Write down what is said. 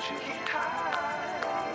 high.